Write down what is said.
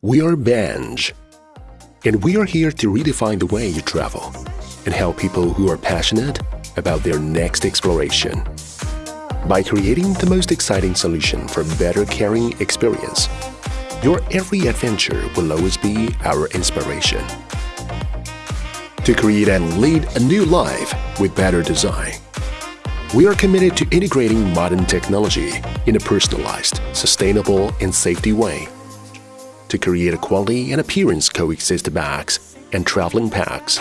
We are Benj, and we are here to redefine the way you travel and help people who are passionate about their next exploration. By creating the most exciting solution for better carrying experience, your every adventure will always be our inspiration. To create and lead a new life with better design, we are committed to integrating modern technology in a personalized, sustainable, and safety way to create a quality and appearance coexist bags and traveling packs